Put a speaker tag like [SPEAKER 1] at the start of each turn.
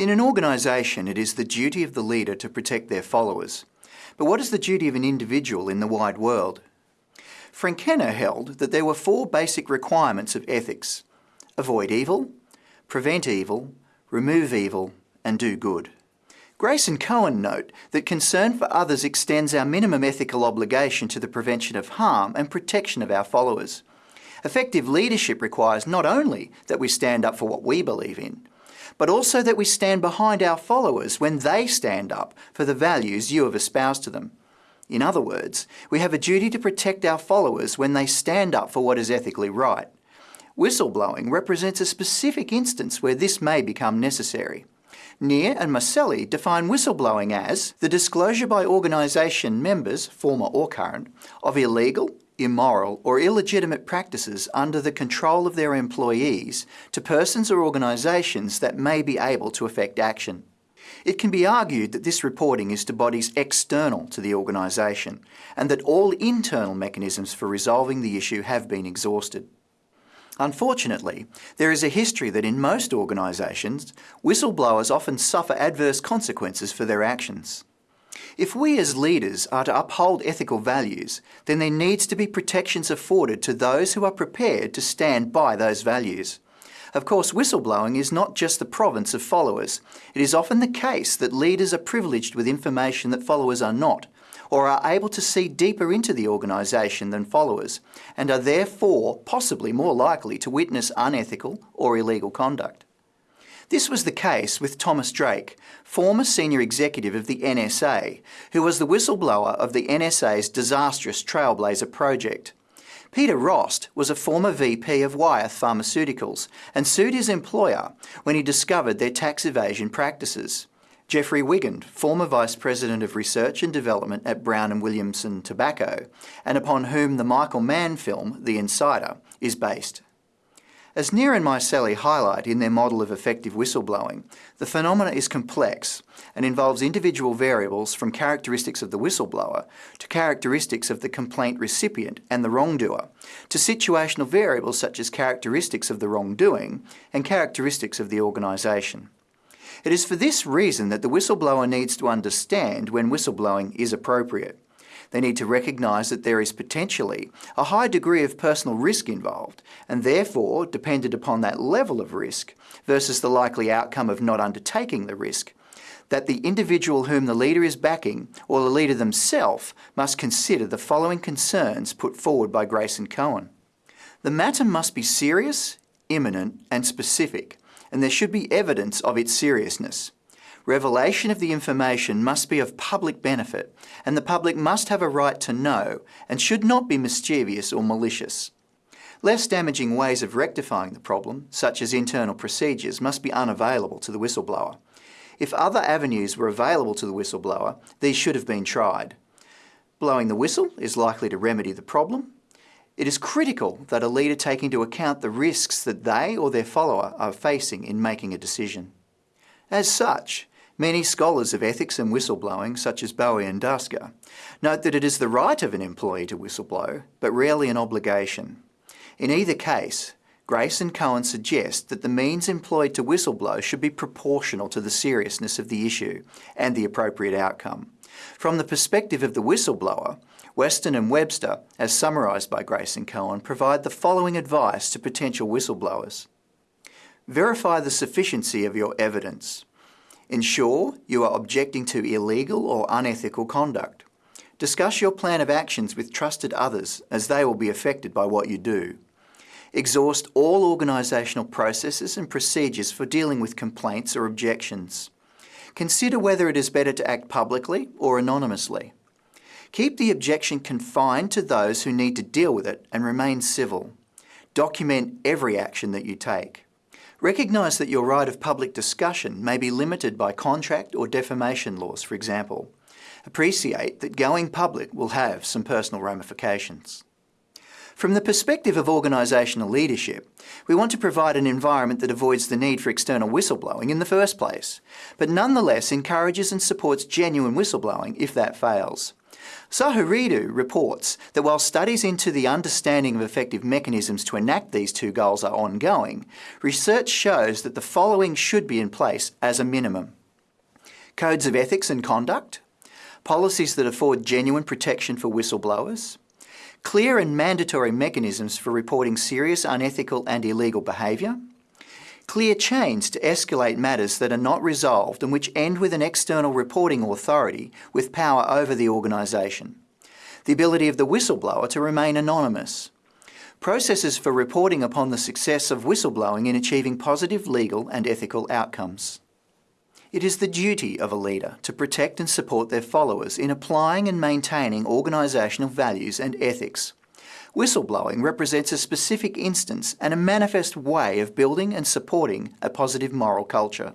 [SPEAKER 1] In an organisation, it is the duty of the leader to protect their followers. But what is the duty of an individual in the wide world? Frankena held that there were four basic requirements of ethics. Avoid evil, prevent evil, remove evil, and do good. Grace and Cohen note that concern for others extends our minimum ethical obligation to the prevention of harm and protection of our followers. Effective leadership requires not only that we stand up for what we believe in, but also that we stand behind our followers when they stand up for the values you have espoused to them. In other words, we have a duty to protect our followers when they stand up for what is ethically right. Whistleblowing represents a specific instance where this may become necessary. Near and Miceli define whistleblowing as the disclosure by organisation members, former or current, of illegal, immoral or illegitimate practices under the control of their employees to persons or organisations that may be able to effect action. It can be argued that this reporting is to bodies external to the organisation and that all internal mechanisms for resolving the issue have been exhausted. Unfortunately, there is a history that in most organisations, whistleblowers often suffer adverse consequences for their actions. If we as leaders are to uphold ethical values, then there needs to be protections afforded to those who are prepared to stand by those values. Of course, whistleblowing is not just the province of followers. It is often the case that leaders are privileged with information that followers are not, or are able to see deeper into the organisation than followers, and are therefore possibly more likely to witness unethical or illegal conduct. This was the case with Thomas Drake, former senior executive of the NSA, who was the whistleblower of the NSA's disastrous Trailblazer project. Peter Rost was a former VP of Wyeth Pharmaceuticals and sued his employer when he discovered their tax evasion practices. Jeffrey Wigand, former Vice President of Research and Development at Brown and Williamson Tobacco, and upon whom the Michael Mann film, The Insider, is based. As Near and Miceli highlight in their model of effective whistleblowing, the phenomena is complex and involves individual variables from characteristics of the whistleblower to characteristics of the complaint recipient and the wrongdoer, to situational variables such as characteristics of the wrongdoing and characteristics of the organisation. It is for this reason that the whistleblower needs to understand when whistleblowing is appropriate. They need to recognise that there is potentially a high degree of personal risk involved, and therefore, dependent upon that level of risk versus the likely outcome of not undertaking the risk, that the individual whom the leader is backing, or the leader themselves, must consider the following concerns put forward by Grace and Cohen. The matter must be serious, imminent and specific, and there should be evidence of its seriousness. Revelation of the information must be of public benefit, and the public must have a right to know and should not be mischievous or malicious. Less damaging ways of rectifying the problem, such as internal procedures, must be unavailable to the whistleblower. If other avenues were available to the whistleblower, these should have been tried. Blowing the whistle is likely to remedy the problem, it is critical that a leader take into account the risks that they or their follower are facing in making a decision. As such, many scholars of ethics and whistleblowing, such as Bowie and Duska, note that it is the right of an employee to whistleblow, but rarely an obligation. In either case, Grace and Cohen suggest that the means employed to whistleblow should be proportional to the seriousness of the issue and the appropriate outcome. From the perspective of the whistleblower, Weston and Webster, as summarised by Grace and Cohen, provide the following advice to potential whistleblowers. Verify the sufficiency of your evidence. Ensure you are objecting to illegal or unethical conduct. Discuss your plan of actions with trusted others as they will be affected by what you do. Exhaust all organisational processes and procedures for dealing with complaints or objections. Consider whether it is better to act publicly or anonymously. Keep the objection confined to those who need to deal with it and remain civil. Document every action that you take. Recognise that your right of public discussion may be limited by contract or defamation laws, for example. Appreciate that going public will have some personal ramifications. From the perspective of organisational leadership, we want to provide an environment that avoids the need for external whistleblowing in the first place, but nonetheless encourages and supports genuine whistleblowing if that fails. Sahuridu reports that while studies into the understanding of effective mechanisms to enact these two goals are ongoing, research shows that the following should be in place as a minimum. Codes of ethics and conduct, policies that afford genuine protection for whistleblowers, clear and mandatory mechanisms for reporting serious unethical and illegal behaviour, clear chains to escalate matters that are not resolved and which end with an external reporting authority with power over the organisation, the ability of the whistleblower to remain anonymous, processes for reporting upon the success of whistleblowing in achieving positive legal and ethical outcomes. It is the duty of a leader to protect and support their followers in applying and maintaining organisational values and ethics. Whistleblowing represents a specific instance and a manifest way of building and supporting a positive moral culture.